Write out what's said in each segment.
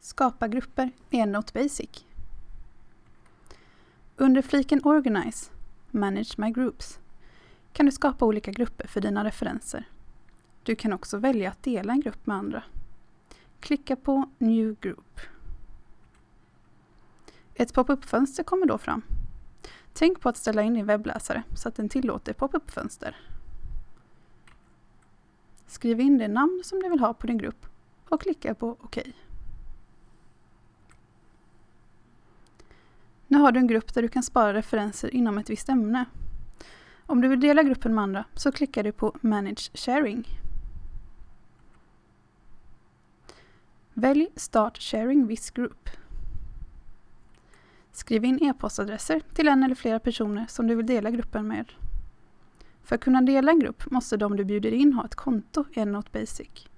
Skapa grupper i EndNote Basic. Under fliken Organize, Manage My Groups, kan du skapa olika grupper för dina referenser. Du kan också välja att dela en grupp med andra. Klicka på New Group. Ett pop-up-fönster kommer då fram. Tänk på att ställa in din webbläsare så att den tillåter pop-up-fönster. Skriv in det namn som du vill ha på din grupp och klicka på OK. Nu har du en grupp där du kan spara referenser inom ett visst ämne. Om du vill dela gruppen med andra så klickar du på Manage Sharing. Välj Start Sharing this Group. Skriv in e-postadresser till en eller flera personer som du vill dela gruppen med. För att kunna dela en grupp måste de du bjuder in ha ett konto i EndNote Basic.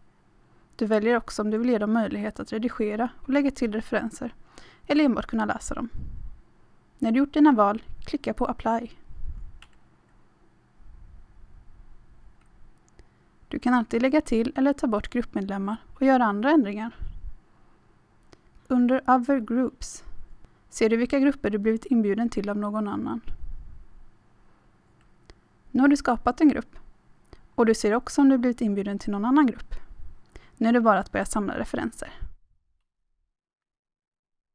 Du väljer också om du vill ge dem möjlighet att redigera och lägga till referenser eller enbart kunna läsa dem. När du gjort dina val, klicka på Apply. Du kan alltid lägga till eller ta bort gruppmedlemmar och göra andra ändringar. Under Other Groups ser du vilka grupper du blivit inbjuden till av någon annan. Nu har du skapat en grupp och du ser också om du blivit inbjuden till någon annan grupp. Nu är det bara att börja samla referenser.